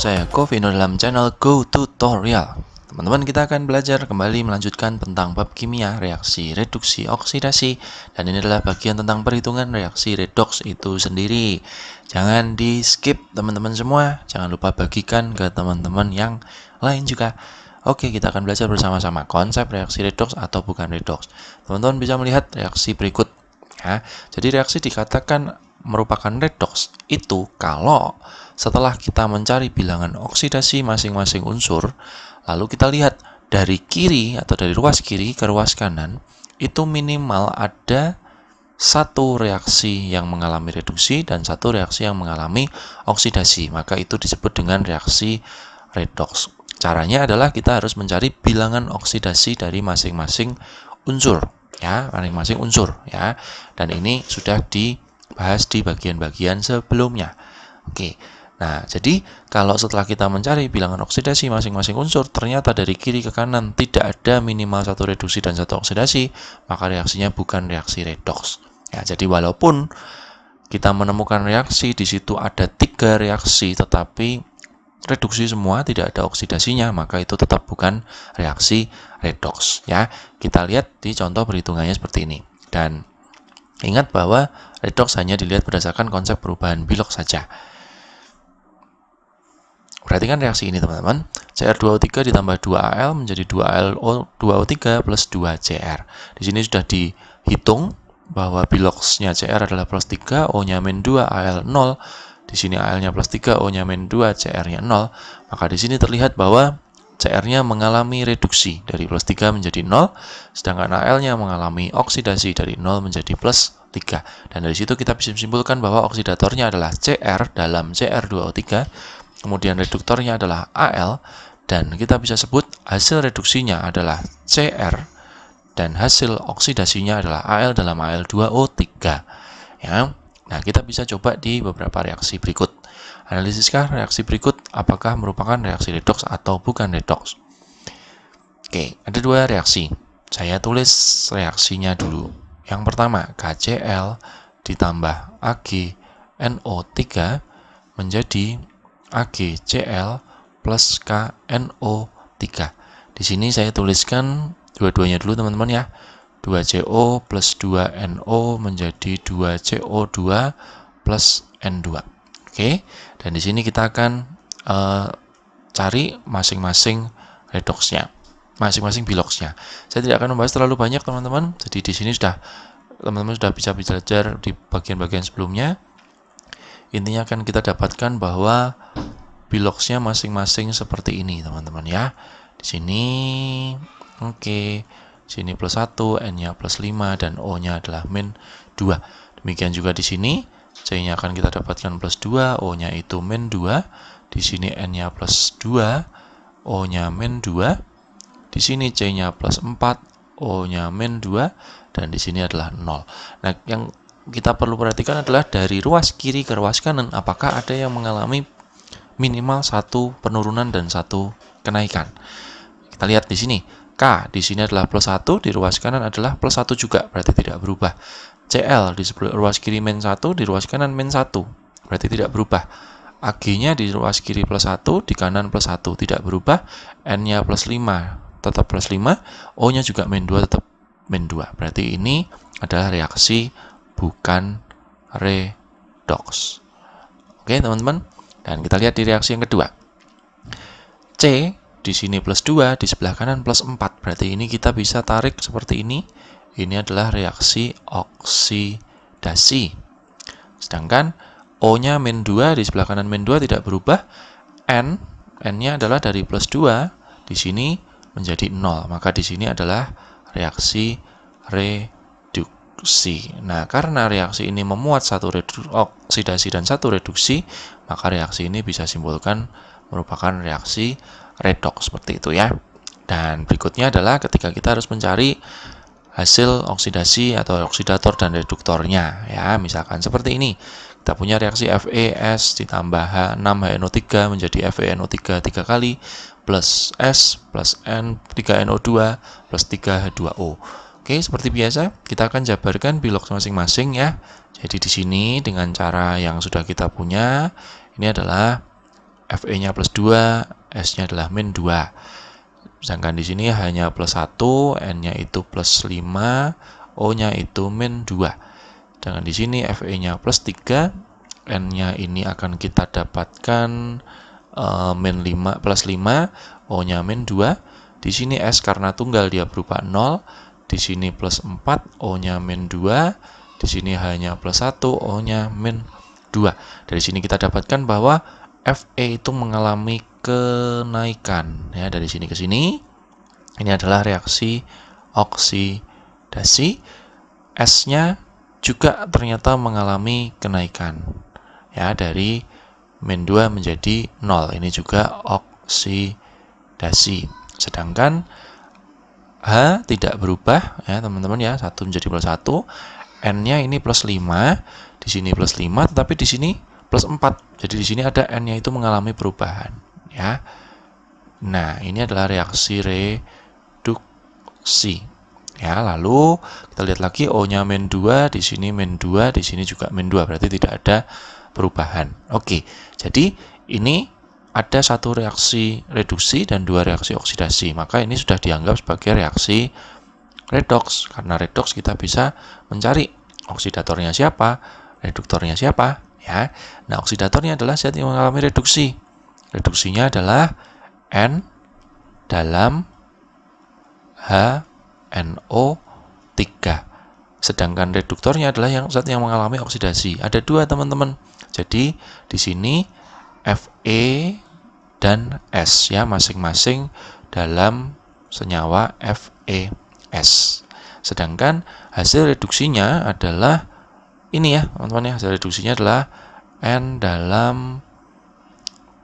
saya Govino dalam channel Go Tutorial. Teman-teman kita akan belajar kembali melanjutkan tentang bab kimia, reaksi, reduksi, oksidasi. Dan ini adalah bagian tentang perhitungan reaksi redox itu sendiri. Jangan di skip teman-teman semua. Jangan lupa bagikan ke teman-teman yang lain juga. Oke kita akan belajar bersama-sama konsep reaksi redox atau bukan redox Teman-teman bisa melihat reaksi berikut ya. Jadi reaksi dikatakan merupakan redox itu kalau setelah kita mencari bilangan oksidasi masing-masing unsur, lalu kita lihat dari kiri atau dari ruas kiri ke ruas kanan, itu minimal ada satu reaksi yang mengalami reduksi dan satu reaksi yang mengalami oksidasi. Maka itu disebut dengan reaksi redox. Caranya adalah kita harus mencari bilangan oksidasi dari masing-masing unsur ya, masing-masing unsur ya. Dan ini sudah dibahas di bagian-bagian sebelumnya. Oke. Nah, jadi kalau setelah kita mencari bilangan oksidasi masing-masing unsur, ternyata dari kiri ke kanan tidak ada minimal satu reduksi dan satu oksidasi, maka reaksinya bukan reaksi redox. Ya, jadi walaupun kita menemukan reaksi di situ ada tiga reaksi, tetapi reduksi semua tidak ada oksidasinya, maka itu tetap bukan reaksi redox. Ya, kita lihat di contoh perhitungannya seperti ini. Dan ingat bahwa redox hanya dilihat berdasarkan konsep perubahan bilok saja. Perhatikan reaksi ini teman-teman. Cr2O3 ditambah 2Al menjadi 2Al2O3 plus 2Cr. Di sini sudah dihitung bahwa biloksnya Cr adalah plus 3, O-nya min 2, Al 0. Di sini Al-nya plus 3, O-nya min 2, Cr-nya 0. Maka di sini terlihat bahwa Cr-nya mengalami reduksi dari plus 3 menjadi 0, sedangkan Al-nya mengalami oksidasi dari 0 menjadi plus 3. Dan dari situ kita bisa simpulkan bahwa oksidatornya adalah Cr dalam Cr2O3 kemudian reduktornya adalah Al, dan kita bisa sebut hasil reduksinya adalah Cr, dan hasil oksidasinya adalah Al dalam Al2O3. Ya. Nah, kita bisa coba di beberapa reaksi berikut. Analisiskah reaksi berikut apakah merupakan reaksi redox atau bukan redox? Oke, ada dua reaksi. Saya tulis reaksinya dulu. Yang pertama, KCl ditambah AgNO3 menjadi AgCl plus KNO3. Di sini saya tuliskan dua-duanya dulu teman-teman ya. 2CO plus 2NO menjadi 2CO2 plus N2. Oke, dan di sini kita akan uh, cari masing-masing redoxnya, masing-masing biloxnya. Saya tidak akan membahas terlalu banyak teman-teman. Jadi di sini sudah teman-teman sudah bisa belajar di bagian-bagian sebelumnya. Intinya akan kita dapatkan bahwa biloxnya masing-masing seperti ini teman-teman ya di sini oke okay. sini plus 1 n nya plus 5 dan o nya adalah min 2 demikian juga di sini c nya akan kita dapatkan plus 2 o nya itu min 2 di sini n nya plus 2 o nya min 2 di sini c nya plus 4 o nya min 2 dan di sini adalah 0 nah yang kita perlu perhatikan adalah dari ruas kiri ke ruas kanan apakah ada yang mengalami minimal satu penurunan dan satu kenaikan. Kita lihat di sini. K di sini adalah plus 1, di ruas kanan adalah plus 1 juga, berarti tidak berubah. CL di ruas kiri min 1, di ruas kanan min 1, berarti tidak berubah. AG-nya di ruas kiri plus 1, di kanan plus 1, tidak berubah. N-nya plus 5, tetap plus 5. O-nya juga min 2, tetap min 2. Berarti ini adalah reaksi bukan redox. Oke, teman-teman. Dan kita lihat di reaksi yang kedua. C di sini plus 2, di sebelah kanan plus 4. Berarti ini kita bisa tarik seperti ini. Ini adalah reaksi oksidasi. Sedangkan O-nya min 2, di sebelah kanan min 2 tidak berubah. N, N-nya adalah dari plus 2, di sini menjadi 0. Maka di sini adalah reaksi re reduksi. Nah, karena reaksi ini memuat satu oksidasi dan satu reduksi, maka reaksi ini bisa simpulkan merupakan reaksi redox seperti itu ya. Dan berikutnya adalah ketika kita harus mencari hasil oksidasi atau oksidator dan reduktornya ya, misalkan seperti ini. Kita punya reaksi FeS ditambah H6HNO3 menjadi FeNO3 3 kali plus S plus N 3NO2 plus 3H2O. Oke, seperti biasa, kita akan jabarkan bilox masing-masing ya. Jadi di sini dengan cara yang sudah kita punya, ini adalah Fe-nya plus 2, S-nya adalah min 2. Sedangkan di sini hanya plus 1, N-nya itu plus 5, O-nya itu min 2. Sedangkan di sini Fe-nya plus 3, N-nya ini akan kita dapatkan uh, min 5 plus 5, O-nya min 2. Di sini S karena tunggal dia berupa 0, di sini plus 4, O-nya min 2, di sini hanya plus 1, O-nya min 2. Dari sini kita dapatkan bahwa Fe itu mengalami kenaikan ya dari sini ke sini. Ini adalah reaksi oksidasi. S-nya juga ternyata mengalami kenaikan ya dari min 2 menjadi 0. Ini juga oksidasi. Sedangkan H tidak berubah ya teman-teman ya, 1 menjadi plus 1. N-nya ini plus 5, di sini plus 5, tetapi di sini plus 4. Jadi di sini ada n-nya itu mengalami perubahan, ya. Nah, ini adalah reaksi reduksi. Ya, lalu kita lihat lagi O-nya min 2, di sini min 2, di sini juga min 2, berarti tidak ada perubahan. Oke. Jadi ini ada satu reaksi reduksi dan dua reaksi oksidasi. Maka ini sudah dianggap sebagai reaksi redoks. Karena redoks kita bisa mencari oksidatornya siapa, reduktornya siapa, ya. Nah, oksidatornya adalah zat yang mengalami reduksi. Reduksinya adalah N dalam HNO3. Sedangkan reduktornya adalah yang zat yang mengalami oksidasi. Ada dua, teman-teman. Jadi, di sini Fe dan S ya masing-masing dalam senyawa FeS. Sedangkan hasil reduksinya adalah ini ya teman-teman ya hasil reduksinya adalah N dalam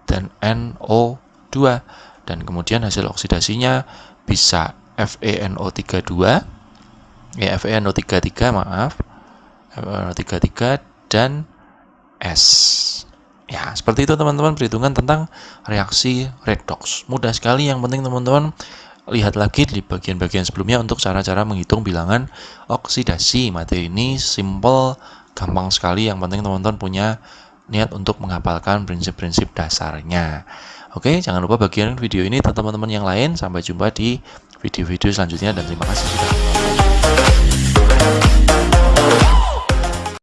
dan NO2 dan kemudian hasil oksidasinya bisa FeNO32 ya FeNO33 maaf. FeNO33 dan S. Ya seperti itu teman-teman perhitungan tentang reaksi redox mudah sekali yang penting teman-teman lihat lagi di bagian-bagian sebelumnya untuk cara-cara menghitung bilangan oksidasi. Materi ini simple, gampang sekali. Yang penting teman-teman punya niat untuk menghafalkan prinsip-prinsip dasarnya. Oke, jangan lupa bagian video ini teman-teman yang lain. Sampai jumpa di video-video selanjutnya dan terima kasih sudah